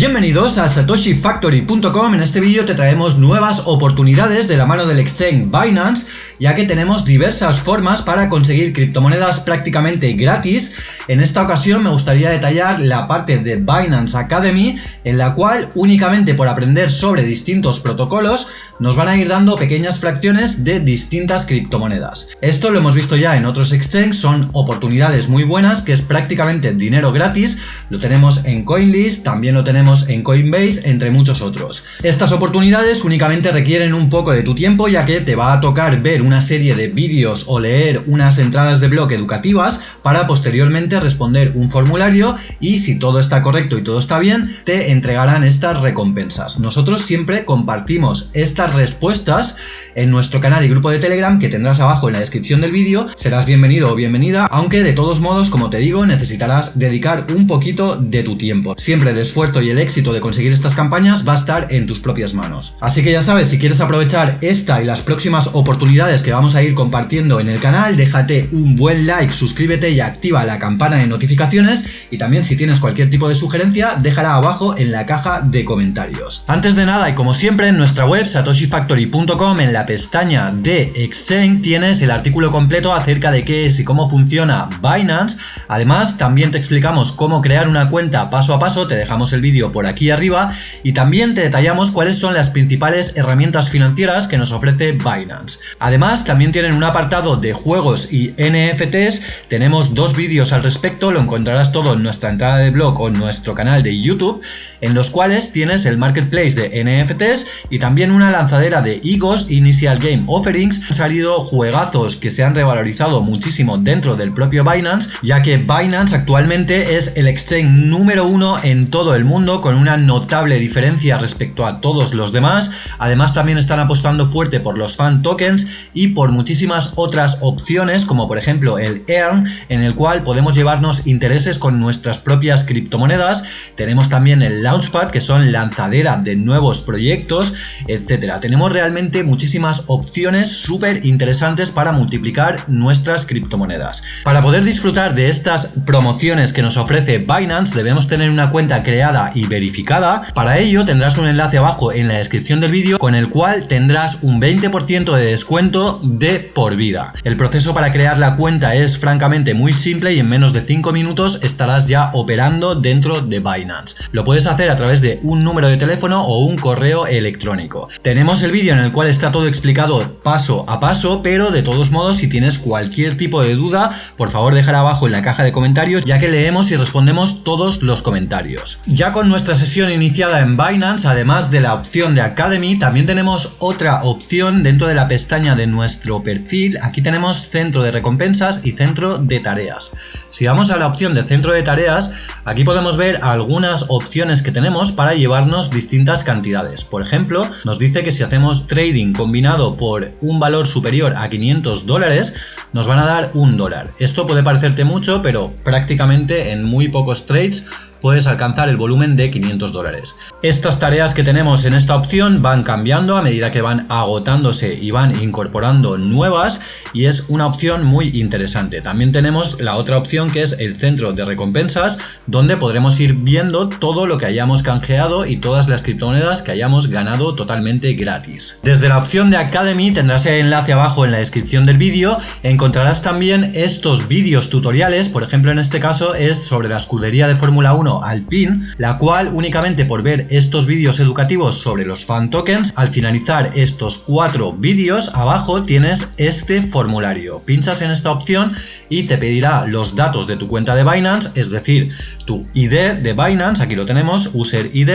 Bienvenidos a satoshifactory.com, en este vídeo te traemos nuevas oportunidades de la mano del exchange Binance, ya que tenemos diversas formas para conseguir criptomonedas prácticamente gratis. En esta ocasión me gustaría detallar la parte de Binance Academy, en la cual únicamente por aprender sobre distintos protocolos nos van a ir dando pequeñas fracciones de distintas criptomonedas. Esto lo hemos visto ya en otros exchanges, son oportunidades muy buenas, que es prácticamente dinero gratis, lo tenemos en CoinList, también lo tenemos en Coinbase, entre muchos otros. Estas oportunidades únicamente requieren un poco de tu tiempo ya que te va a tocar ver una serie de vídeos o leer unas entradas de blog educativas para posteriormente responder un formulario y si todo está correcto y todo está bien, te entregarán estas recompensas. Nosotros siempre compartimos estas respuestas en nuestro canal y grupo de Telegram que tendrás abajo en la descripción del vídeo. Serás bienvenido o bienvenida, aunque de todos modos, como te digo, necesitarás dedicar un poquito de tu tiempo. Siempre el esfuerzo y el éxito de conseguir estas campañas va a estar en tus propias manos. Así que ya sabes, si quieres aprovechar esta y las próximas oportunidades que vamos a ir compartiendo en el canal, déjate un buen like, suscríbete y activa la campana de notificaciones y también si tienes cualquier tipo de sugerencia, déjala abajo en la caja de comentarios. Antes de nada y como siempre en nuestra web satoshifactory.com en la pestaña de Exchange tienes el artículo completo acerca de qué es y cómo funciona Binance. Además también te explicamos cómo crear una cuenta paso a paso, te dejamos el vídeo por aquí arriba y también te detallamos cuáles son las principales herramientas financieras que nos ofrece Binance. Además también tienen un apartado de juegos y NFTs, tenemos dos vídeos al respecto, lo encontrarás todo en nuestra entrada de blog o en nuestro canal de YouTube, en los cuales tienes el marketplace de NFTs y también una lanzadera de EGOS Initial Game Offerings. Han salido juegazos que se han revalorizado muchísimo dentro del propio Binance, ya que Binance actualmente es el exchange número uno en todo el mundo con una notable diferencia respecto a todos los demás. Además también están apostando fuerte por los fan tokens y por muchísimas otras opciones como por ejemplo el Earn en el cual podemos llevarnos intereses con nuestras propias criptomonedas. Tenemos también el Launchpad que son lanzadera de nuevos proyectos, etcétera. Tenemos realmente muchísimas opciones súper interesantes para multiplicar nuestras criptomonedas. Para poder disfrutar de estas promociones que nos ofrece Binance debemos tener una cuenta creada y verificada. Para ello tendrás un enlace abajo en la descripción del vídeo con el cual tendrás un 20% de descuento de por vida. El proceso para crear la cuenta es francamente muy simple y en menos de 5 minutos estarás ya operando dentro de Binance. Lo puedes hacer a través de un número de teléfono o un correo electrónico. Tenemos el vídeo en el cual está todo explicado paso a paso, pero de todos modos si tienes cualquier tipo de duda, por favor déjala abajo en la caja de comentarios ya que leemos y respondemos todos los comentarios. Ya con nuestra sesión iniciada en Binance, además de la opción de Academy, también tenemos otra opción dentro de la pestaña de nuestro perfil. Aquí tenemos centro de recompensas y centro de tareas. Si vamos a la opción de centro de tareas, aquí podemos ver algunas opciones que tenemos para llevarnos distintas cantidades. Por ejemplo, nos dice que si hacemos trading combinado por un valor superior a 500 dólares, nos van a dar un dólar. Esto puede parecerte mucho, pero prácticamente en muy pocos trades puedes alcanzar el volumen de 500 dólares. Estas tareas que tenemos en esta opción van cambiando a medida que van agotándose y van incorporando nuevas y es una opción muy interesante. También tenemos la otra opción que es el centro de recompensas donde podremos ir viendo todo lo que hayamos canjeado y todas las criptomonedas que hayamos ganado totalmente gratis. Desde la opción de Academy tendrás el enlace abajo en la descripción del vídeo, encontrarás también estos vídeos tutoriales, por ejemplo en este caso es sobre la escudería de Fórmula 1 al pin, la cual únicamente por ver estos vídeos educativos sobre los fan tokens, al finalizar estos cuatro vídeos, abajo tienes este formulario. Pinchas en esta opción y te pedirá los datos de tu cuenta de Binance, es decir, tu ID de Binance, aquí lo tenemos, user ID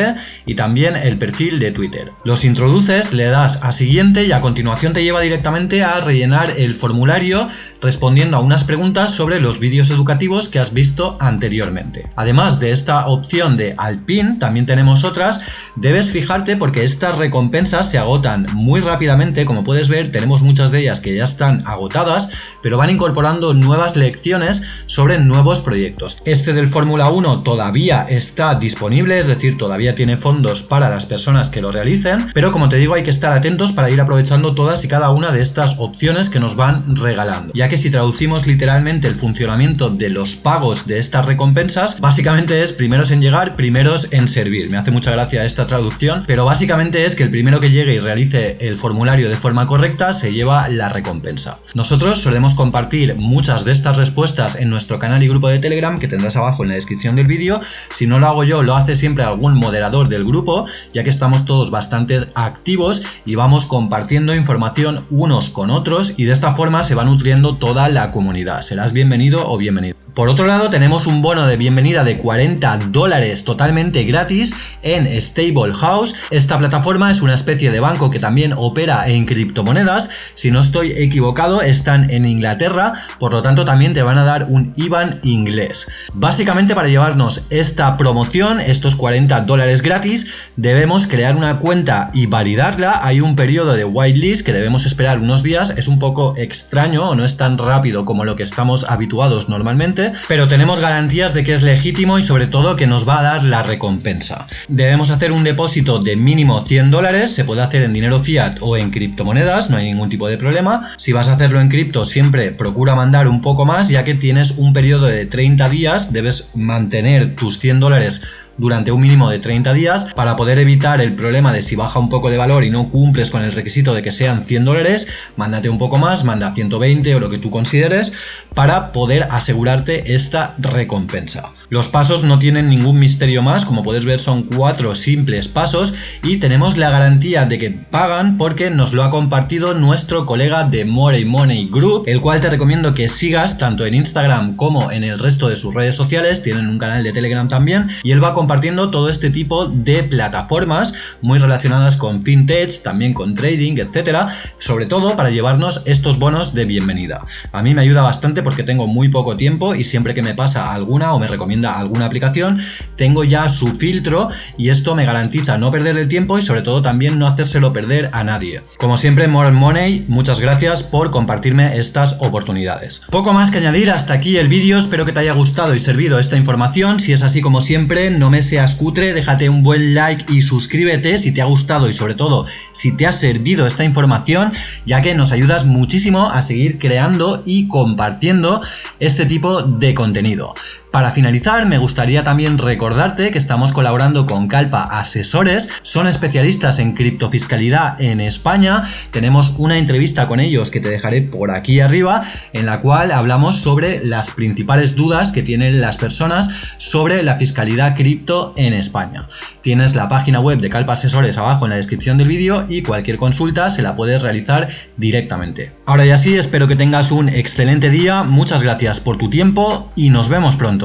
y también el perfil de Twitter. Los introduces, le das a siguiente y a continuación te lleva directamente a rellenar el formulario respondiendo a unas preguntas sobre los vídeos educativos que has visto anteriormente. Además de esta opción de Alpin, también tenemos otras, debes fijarte porque estas recompensas se agotan muy rápidamente, como puedes ver tenemos muchas de ellas que ya están agotadas, pero van incorporando nuevas lecciones sobre nuevos proyectos. Este del Fórmula 1 todavía está disponible, es decir, todavía tiene fondos para las personas que lo realicen, pero como te digo hay que estar atentos para ir aprovechando todas y cada una de estas opciones que nos van regalando, ya que si traducimos literalmente el funcionamiento de los pagos de estas recompensas, básicamente es primeros en llegar, primeros en servir. Me hace mucha gracia esta traducción, pero básicamente es que el primero que llegue y realice el formulario de forma correcta se lleva la recompensa. Nosotros solemos compartir muchas de estas respuestas en nuestro canal y grupo de Telegram que tendrás abajo en la descripción del vídeo. Si no lo hago yo, lo hace siempre algún moderador del grupo, ya que estamos todos bastante activos y vamos compartiendo información unos con otros y de esta forma se va nutriendo toda la comunidad. Serás bienvenido o bienvenido. Por otro lado, tenemos un bono de bienvenida de 40 dólares totalmente gratis en Stable House. Esta plataforma es una especie de banco que también opera en criptomonedas. Si no estoy equivocado, están en Inglaterra, por lo tanto también te van a dar un IBAN inglés. Básicamente para llevarnos esta promoción, estos 40 dólares gratis, debemos crear una cuenta y validarla. Hay un periodo de whitelist que debemos esperar unos días. Es un poco extraño o no es tan rápido como lo que estamos habituados normalmente pero tenemos garantías de que es legítimo y sobre todo que nos va a dar la recompensa. Debemos hacer un depósito de mínimo 100 dólares, se puede hacer en dinero fiat o en criptomonedas, no hay ningún tipo de problema. Si vas a hacerlo en cripto, siempre procura mandar un poco más, ya que tienes un periodo de 30 días, debes mantener tus 100 dólares durante un mínimo de 30 días para poder evitar el problema de si baja un poco de valor y no cumples con el requisito de que sean 100 dólares, mándate un poco más, manda 120 o lo que tú consideres para poder asegurarte esta recompensa. Los pasos no tienen ningún misterio más, como puedes ver son cuatro simples pasos y tenemos la garantía de que pagan porque nos lo ha compartido nuestro colega de More Money Group, el cual te recomiendo que sigas tanto en Instagram como en el resto de sus redes sociales, tienen un canal de Telegram también y él va compartiendo todo este tipo de plataformas muy relacionadas con fintech, también con trading, etcétera, sobre todo para llevarnos estos bonos de bienvenida. A mí me ayuda bastante porque tengo muy poco tiempo y siempre que me pasa alguna o me recomienda alguna aplicación, tengo ya su filtro y esto me garantiza no perder el tiempo y sobre todo también no hacérselo perder a nadie. Como siempre, More Money, muchas gracias por compartirme estas oportunidades. Poco más que añadir, hasta aquí el vídeo, espero que te haya gustado y servido esta información, si es así como siempre, no me seas cutre, déjate un buen like y suscríbete si te ha gustado y sobre todo si te ha servido esta información, ya que nos ayudas muchísimo a seguir creando y compartiendo este tipo de contenido. Para finalizar, me gustaría también recordarte que estamos colaborando con Calpa Asesores, son especialistas en criptofiscalidad en España, tenemos una entrevista con ellos que te dejaré por aquí arriba, en la cual hablamos sobre las principales dudas que tienen las personas sobre la fiscalidad cripto en España. Tienes la página web de Calpa Asesores abajo en la descripción del vídeo y cualquier consulta se la puedes realizar directamente. Ahora ya sí, espero que tengas un excelente día, muchas gracias por tu tiempo y nos vemos pronto.